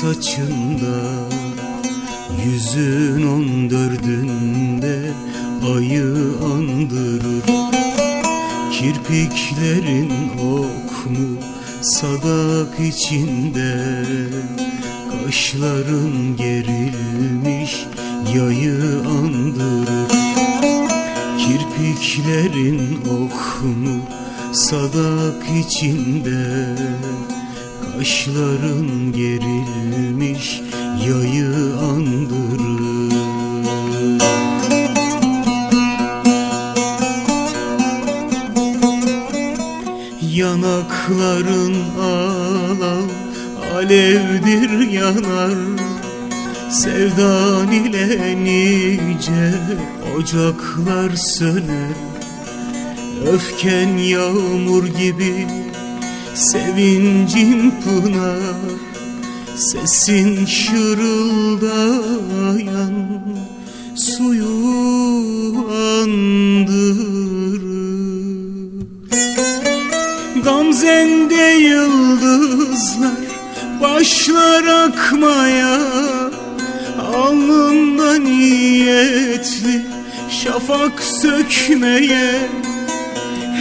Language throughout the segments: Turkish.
saçında Yüzün on dördünde ayı andırır. Kirpiklerin ok mu sadak içinde Kaşların gerilmiş yayı andırır. Kirpiklerin ok mu sadak içinde Kaşların gerilmiş yayı andırır. Yanakların alav alevdir yanar. Sevdan ile nice ocaklar söner. Öfken yağmur gibi sevincin pınar Sesin şırıldayan suyu andırır. Gamzende yıldızlar başlar akmaya Alnında niyetli şafak sökmeye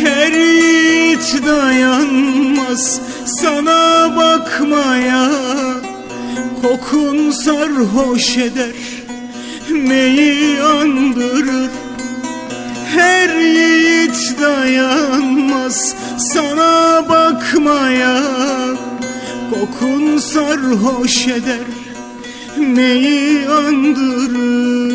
Her yiğit dayanmaz sana bakmaya. Kokun sarhoş eder meyi andırır. Her yiğit dayanmaz sana bakmaya. Kokun sarhoş eder neyi andırır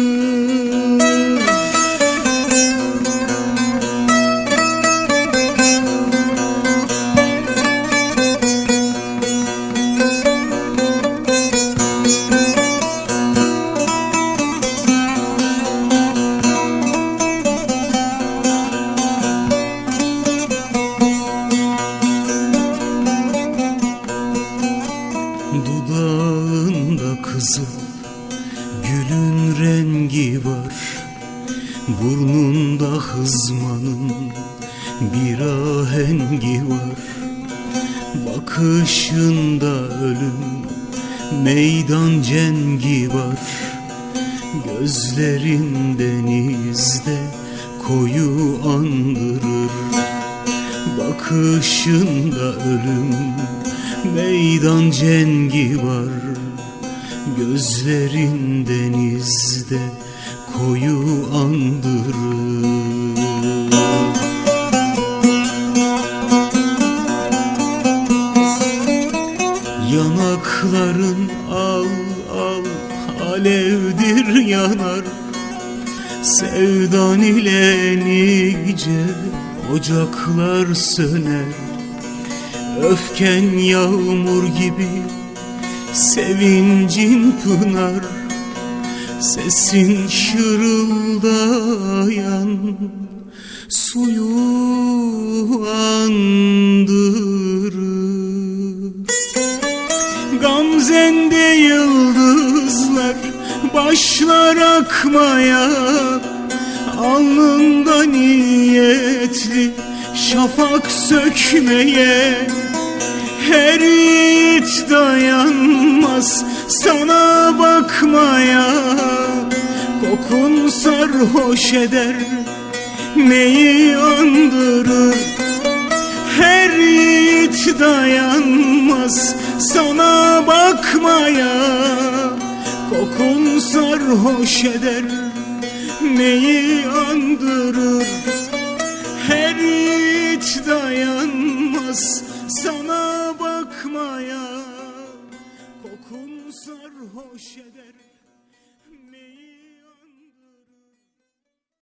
Dudağında kızıl gülün rengi var. Burnunda hızmanın bir ahengi var. Bakışında ölüm meydan cengi var. Gözlerin denizde koyu andırır. Bakışında ölüm meydan cengi var Gözlerin denizde koyu andırır. Yanakların al al alevdir yanar. Sevdan ile nice ocaklar söner Öfken yağmur gibi sevincin pınar Sesin şırıldayan suyu andırır. Gamzende yıldızlar başlar akmaya Alnında niyetli şafak sökmeye Her yiğit dayanmaz sana bakmaya. Kokun sarhoş eder neyi andırır? Her yiğit dayanmaz sana bakmaya. Kokun sarhoş eder neyi andırır? Her yiğit dayanmaz sana bakmaya Kokun sarhoş eder